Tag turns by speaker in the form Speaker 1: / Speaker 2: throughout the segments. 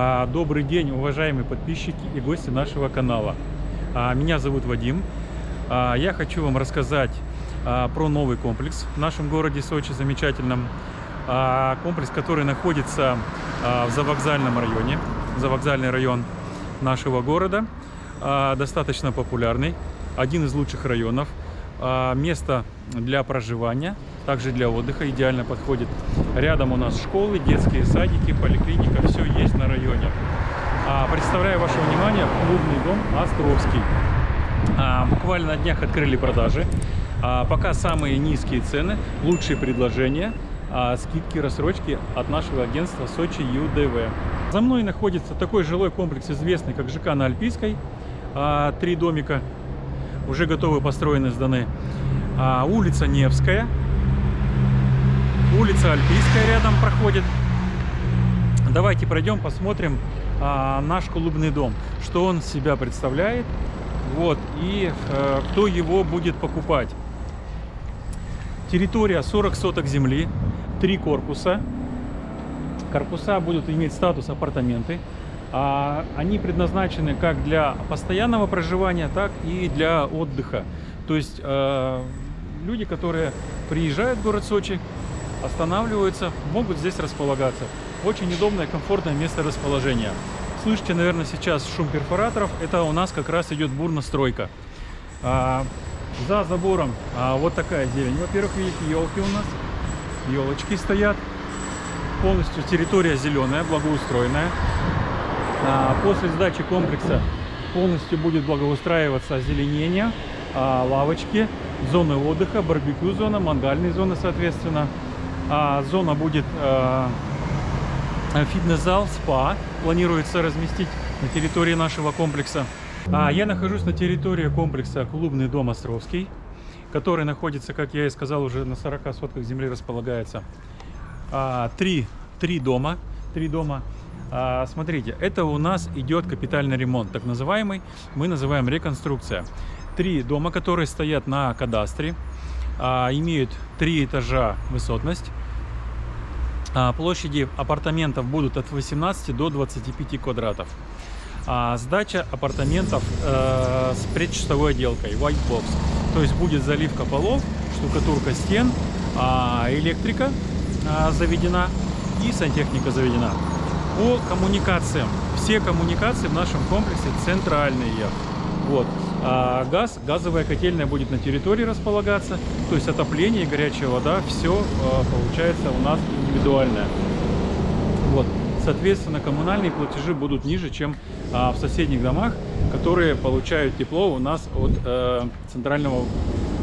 Speaker 1: А, Добрый день, уважаемые подписчики и гости нашего канала. А, Меня зовут Вадим. А, Я хочу вам рассказать про новый комплекс в нашем городе Сочи, замечательном. Комплекс, который находится в завокзальном районе, завокзальный район нашего города. Достаточно популярный, один из лучших районов. Место для проживания, также для отдыха идеально подходит. Рядом у нас школы, детские садики, поликлиника, все есть на районе. А, Представляю ваше внимание клубный дом Островский. А, Буквально на днях открыли продажи. А, Пока самые низкие цены, лучшие предложения, скидки, рассрочки от нашего агентства Сочи ЮДВ. За мной находится такой жилой комплекс, известный как ЖК на Альпийской. Три домика уже готовы, построены, сданы. Улица Невская. Улица Альпийская рядом проходит. Давайте пройдем, посмотрим а, наш клубный дом, что он себя представляет, вот, и э, кто его будет покупать. Территория 40 соток земли, три корпуса. Корпуса будут иметь статус апартаменты. А, они предназначены как для постоянного проживания, так и для отдыха. То есть э, люди, которые приезжают в город Сочи, останавливаются, могут здесь располагаться. Очень удобное, комфортное место расположения. Слышите, наверное, сейчас шум перфораторов. Это у нас как раз идет бурностройка. А, за забором а, вот такая зелень. Во-первых, видите, елки у нас. Елочки стоят. Полностью территория зеленая, благоустроенная. А, после сдачи комплекса полностью будет благоустраиваться озеленение, а, лавочки, зоны отдыха, барбекю зона, мангальные зоны, соответственно. А, зона будет а, фитнес-зал, спа планируется разместить на территории нашего комплекса. А, я нахожусь на территории комплекса Клубный дом Островский, который находится, как я и сказал, уже на 40 сотках земли располагается. А, три, три дома, три дома. А, смотрите, это у нас идет капитальный ремонт, так называемый, мы называем реконструкция. Три дома, которые стоят на кадастре, а, имеют три этажа высотность. А, площади апартаментов будут от 18 до 25 квадратов. А, сдача апартаментов э, с предчистовой отделкой, white box. То есть будет заливка полов, штукатурка стен, а, электрика а, заведена и сантехника заведена. По коммуникациям. Все коммуникации в нашем комплексе центральные. Вот. А газ, газовая котельная будет на территории располагаться, то есть отопление и горячая вода, все а, получается у нас индивидуальное. Вот. Соответственно, коммунальные платежи будут ниже, чем а, в соседних домах, которые получают тепло у нас от э, центрального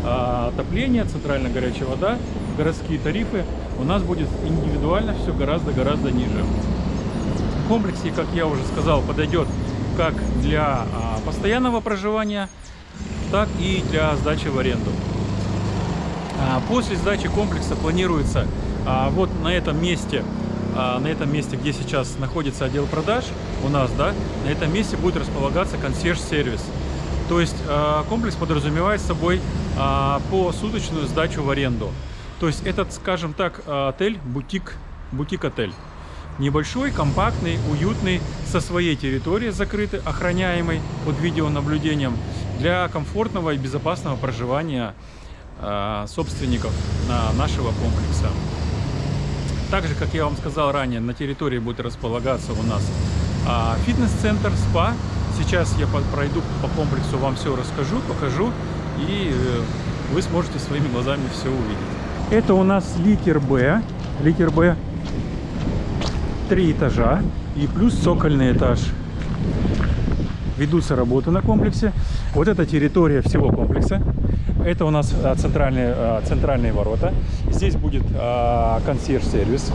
Speaker 1: э, отопления, центральная горячая вода, городские тарифы. У нас будет индивидуально все гораздо-гораздо ниже. В комплексе, как я уже сказал, подойдет как для а, постоянного проживания, так и для сдачи в аренду. А, после сдачи комплекса планируется а, вот на этом месте, на этом месте, где сейчас находится отдел продаж у нас, да, на этом месте будет располагаться консьерж-сервис. То есть комплекс подразумевает собой посуточную сдачу в аренду. То есть этот, скажем так, отель, бутик, бутик-отель. Небольшой, компактный, уютный, со своей территорией закрытой, охраняемой под видеонаблюдением для комфортного и безопасного проживания э, собственников на нашего комплекса. Также, как я вам сказал ранее, на территории будет располагаться у нас э, фитнес-центр, спа. Сейчас я пройду по комплексу, вам все расскажу, покажу, и э, вы сможете своими глазами все увидеть. Это у нас литер Б, литер Б три этажа и плюс цокольный этаж. Ведутся работы на комплексе. Вот эта территория всего комплекса. Это у нас а, центральные, а, центральные ворота. Здесь будет а, консьерж-сервис.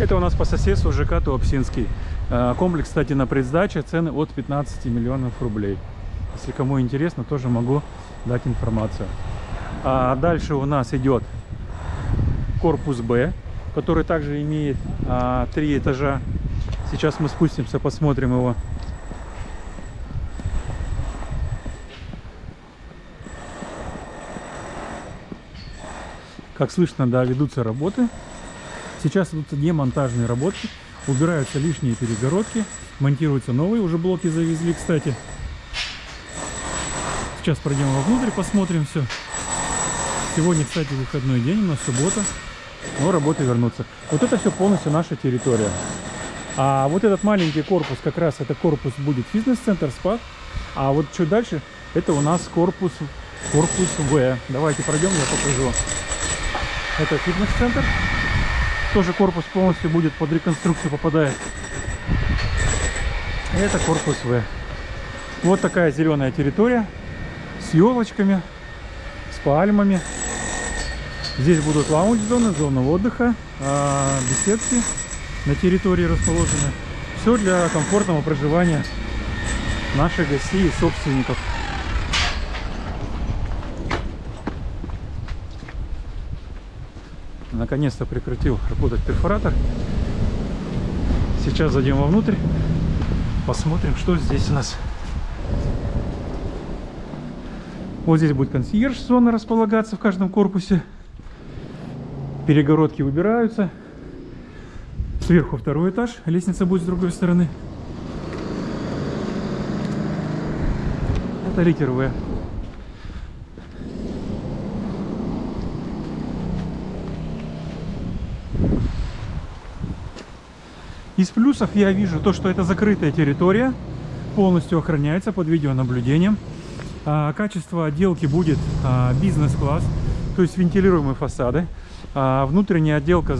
Speaker 1: Это у нас по соседству ЖК Туапсинский. Комплекс, кстати, на предсдаче цены от 15 миллионов рублей. Если кому интересно, тоже могу дать информацию. А дальше у нас идет корпус Б который также имеет а, три этажа. Сейчас мы спустимся, посмотрим его. Как слышно, да, ведутся работы. Сейчас идут демонтажные работы, убираются лишние перегородки, монтируются новые, уже блоки завезли, кстати. Сейчас пройдем вовнутрь, посмотрим все. Сегодня, кстати, выходной день, у нас суббота, но работы вернутся. Вот это все полностью наша территория. А вот этот маленький корпус, как раз это корпус будет фитнес-центр, спа. А вот чуть дальше, это у нас корпус, корпус В. Давайте пройдем, я покажу. Это фитнес-центр. Тоже корпус полностью будет под реконструкцию попадает. Это корпус В. Вот такая зеленая территория с елочками, с пальмами. Здесь будут лаунж-зоны, зоны отдыха, а, беседки на территории расположены. Все для комфортного проживания наших гостей и собственников. Наконец-то прекратил работать перфоратор. Сейчас зайдем вовнутрь, посмотрим, что здесь у нас. Вот здесь будет консьерж-зона располагаться в каждом корпусе. Перегородки выбираются. Сверху второй этаж, лестница будет с другой стороны. Это литер В. Из плюсов я вижу то, что это закрытая территория, полностью охраняется под видеонаблюдением. А, качество отделки будет а, бизнес-класс, то есть вентилируемые фасады. А, внутренняя отделка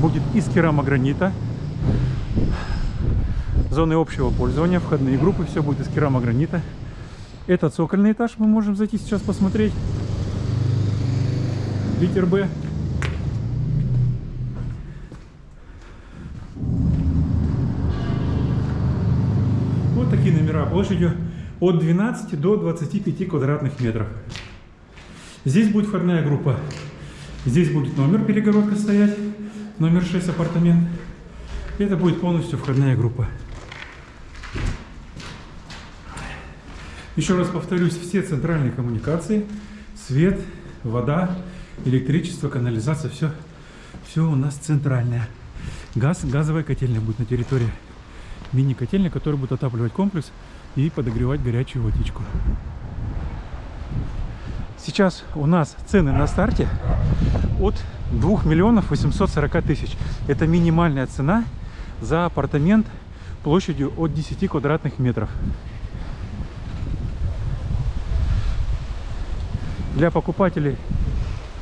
Speaker 1: будет из керамогранита. Зоны общего пользования, входные группы, все будет из керамогранита. Это цокольный этаж, мы можем зайти сейчас посмотреть. Литер Б. Вот такие номера площадью от 12 до 25 квадратных метров. Здесь будет входная группа. Здесь будет номер, перегородка стоять, номер 6 апартамент. Это будет полностью входная группа. Еще раз повторюсь, все центральные коммуникации, свет, вода, электричество, канализация, все, все у нас центральное. Газ, газовая котельная будет на территории. Мини-котельня, которая будет отапливать комплекс и подогревать горячую водичку. Сейчас у нас цены на старте от 2 миллионов 840 тысяч. Это минимальная цена за апартамент площадью от 10 квадратных метров. Для покупателей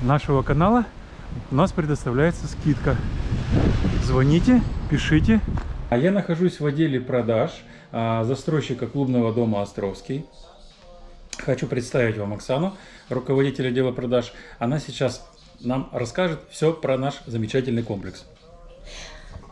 Speaker 1: нашего канала у нас предоставляется скидка. Звоните, пишите. А я нахожусь в отделе продаж а, застройщика клубного дома «Островский». Хочу представить вам Оксану, руководитель отдела продаж. Она сейчас нам расскажет все про наш замечательный комплекс.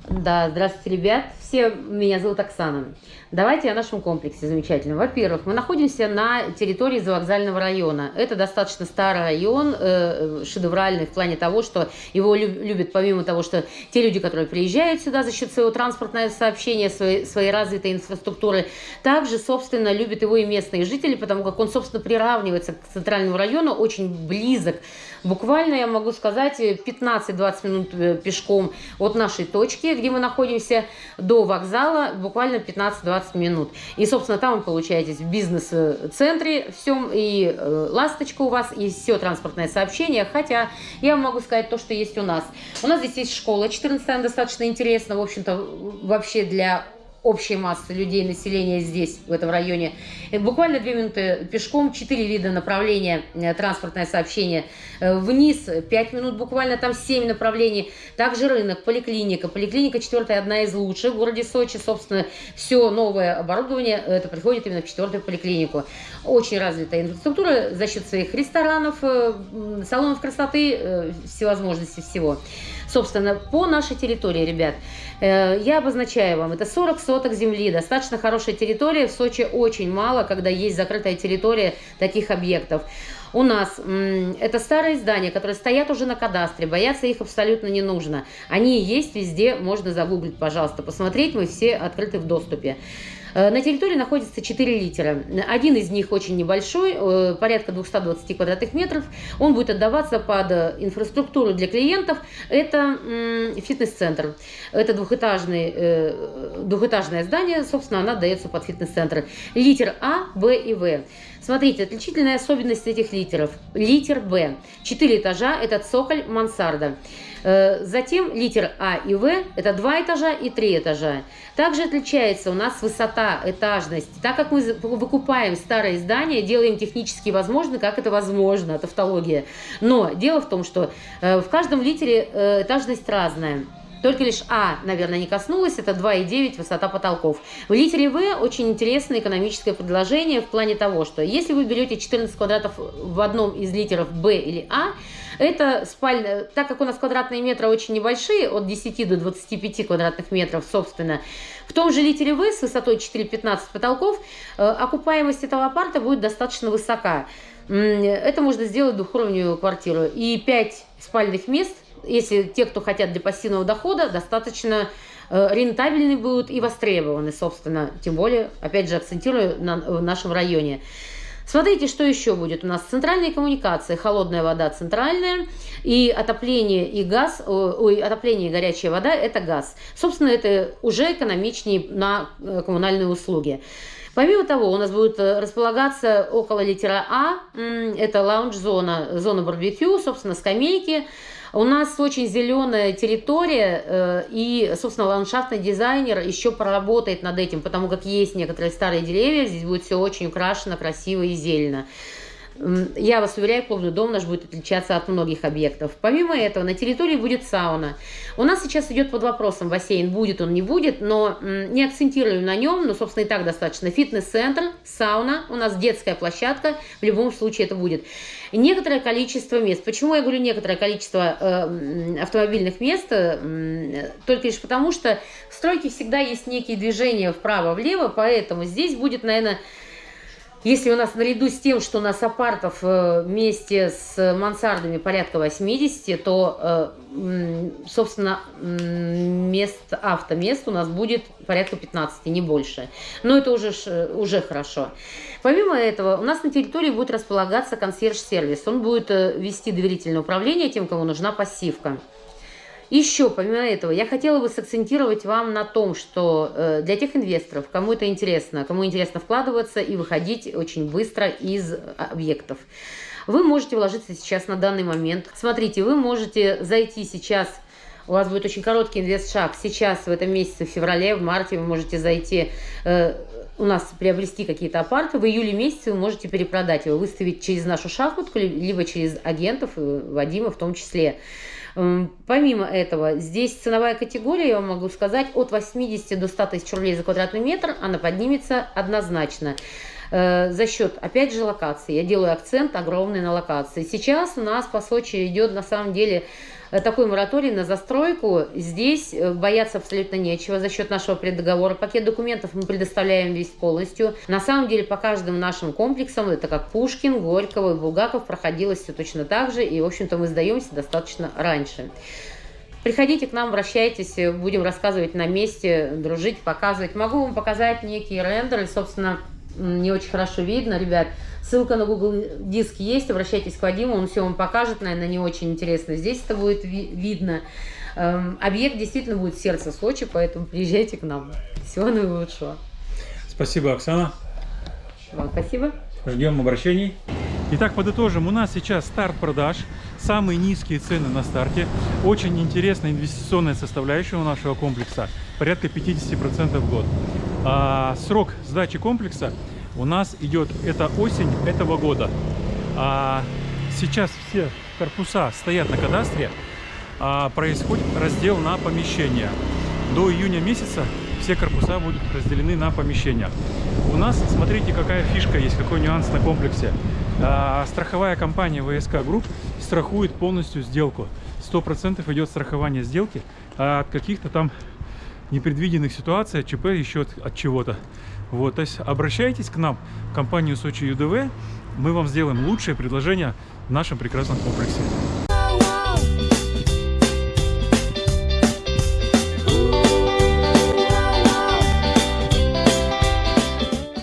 Speaker 2: Да, здравствуйте, ребят. Все, меня зовут Оксана. Давайте о нашем комплексе замечательном. Во-первых, мы находимся на территории завокзального района. Это достаточно старый район, э, шедевральный в плане того, что его любят помимо того, что те люди, которые приезжают сюда за счет своего транспортного сообщения, своей, своей развитой инфраструктуры, также, собственно, любят его и местные жители, потому как он, собственно, приравнивается к центральному району, очень близок. Буквально, я могу сказать, 15-20 минут э, пешком от нашей точки, где мы находимся, до вокзала, буквально 15-20 минут. И, собственно, там вы получаете в бизнес-центре всем, и э, ласточка у вас, и все транспортное сообщение, хотя я могу сказать то, что есть у нас. У нас здесь есть школа 14 достаточно интересно, в общем-то, вообще для общей массы людей, населения здесь, в этом районе. И буквально две минуты пешком, четыре вида направления, э, транспортное сообщение. Э, вниз пять минут, буквально там семь направлений. Также рынок, поликлиника. Поликлиника четвертая, одна из лучших в городе Сочи. Собственно, все новое оборудование, это приходит именно в четвертую поликлинику. Очень развитая инфраструктура за счет своих ресторанов, э, салонов красоты, всевозможности всего. Собственно, по нашей территории, ребят, э, я обозначаю вам, это 40 соток земли, достаточно хорошая территория, в Сочи очень мало, когда есть закрытая территория таких объектов. У нас это старые здания, которые стоят уже на кадастре, бояться их абсолютно не нужно. Они есть везде, можно загуглить, пожалуйста, посмотреть, мы все открыты в доступе. Э, на территории находится 4 литера. Один из них очень небольшой, э, порядка 220 квадратных метров. Он будет отдаваться под инфраструктуру для клиентов. Это фитнес-центр. Это двухэтажный, двухэтажное здание, собственно, она дается под фитнес-центр. Литер А, Б и В. Смотрите, отличительная особенность этих литеров. Литер Б. Четыре этажа, это цоколь мансарда. Э, затем литер А и В – это два этажа и три этажа. Также отличается у нас высота, этажность. Так как мы выкупаем старые здания, делаем технически возможно, как это возможно, тавтология. Но дело в том, что э, в каждом литере э, этажность разная. Только лишь А, наверное, не коснулась, это 2,9 высота потолков. В литере В очень интересное экономическое предложение в плане того, что если вы берете 14 квадратов в одном из литеров Б или А, это спальня, так как у нас квадратные метры очень небольшие, от 10 до 25 квадратных метров, собственно, в том же литере В с высотой 4,15 потолков э, окупаемость этого апарта будет достаточно высока. Это можно сделать двухуровневую квартиру. И 5 спальных мест если те, кто хотят для пассивного дохода, достаточно э, рентабельны будут и востребованы, собственно. Тем более, опять же, акцентирую на нашем районе. Смотрите, что еще будет. У нас центральные коммуникации, холодная вода центральная, и отопление и газ, ой, отопление и горячая вода – это газ. Собственно, это уже экономичнее на э, коммунальные услуги. Помимо того, у нас будет э, располагаться около литера А, это лаунж-зона, зона барбекю, собственно, скамейки, у нас очень зеленая территория, э, и, собственно, ландшафтный дизайнер еще проработает над этим, потому как есть некоторые старые деревья, здесь будет все очень украшено, красиво и зелено. Я вас уверяю, клубный дом наш будет отличаться от многих объектов. Помимо этого, на территории будет сауна. У нас сейчас идет под вопросом бассейн, будет он, не будет, но не акцентируем на нем, но, собственно, и так достаточно. Фитнес-центр, сауна, у нас детская площадка, в любом случае это будет. Некоторое количество мест. Почему я говорю некоторое количество э, автомобильных мест? Э, только лишь потому, что в стройке всегда есть некие движения вправо-влево, поэтому здесь будет, наверное, если у нас наряду с тем, что у нас апартов э, вместе с мансардами порядка 80, то, э, собственно, мест, автомест у нас будет порядка 15, не больше. Но это уже, уже хорошо. Помимо этого, у нас на территории будет располагаться консьерж-сервис. Он будет э, вести доверительное управление тем, кому нужна пассивка. Еще, помимо этого, я хотела бы сакцентировать вам на том, что э, для тех инвесторов, кому это интересно, кому интересно вкладываться и выходить очень быстро из объектов, вы можете вложиться сейчас на данный момент. Смотрите, вы можете зайти сейчас, у вас будет очень короткий инвест-шаг, сейчас в этом месяце, в феврале, в марте вы можете зайти, э, у нас приобрести какие-то апарты, в июле месяце вы можете перепродать его, выставить через нашу шахматку, либо через агентов, Вадима в том числе. Помимо этого, здесь ценовая категория, я вам могу сказать, от 80 до 100 тысяч рублей за квадратный метр, она поднимется однозначно э, за счет, опять же, локации. Я делаю акцент огромный на локации. Сейчас у нас по Сочи идет, на самом деле, такой мораторий на застройку. Здесь э, бояться абсолютно нечего. За счет нашего преддоговора пакет документов мы предоставляем весь полностью. На самом деле по каждым нашим комплексам, это как Пушкин, Горького и Булгаков, проходилось все точно так же. И, в общем-то, мы сдаемся достаточно раньше. Приходите к нам, обращайтесь, будем рассказывать на месте, дружить, показывать. Могу вам показать некие рендеры, собственно, не очень хорошо видно, ребят. Ссылка на Google Диск есть, обращайтесь к Вадиму, он все вам покажет, наверное, не очень интересно. Здесь это будет ви видно. Эм, объект действительно будет в сердце Сочи, поэтому приезжайте к нам. Всего наилучшего.
Speaker 1: Спасибо, Оксана.
Speaker 2: Вам спасибо.
Speaker 1: Ждем обращений. Итак, подытожим. У нас сейчас старт продаж. Самые низкие цены на старте. Очень интересная инвестиционная составляющая у нашего комплекса. Порядка 50% в год. А, срок сдачи комплекса у нас идет, это осень этого года. А сейчас все корпуса стоят на кадастре, а происходит раздел на помещения. До июня месяца все корпуса будут разделены на помещения. У нас, смотрите, какая фишка есть, какой нюанс на комплексе. А, страховая компания ВСК Групп страхует полностью сделку. 100% идет страхование сделки а от каких-то там непредвиденных ситуаций, от ЧП, еще от, от чего-то. Вот, то есть обращайтесь к нам, в компанию Сочи ЮДВ, мы вам сделаем лучшее предложение в нашем прекрасном комплексе.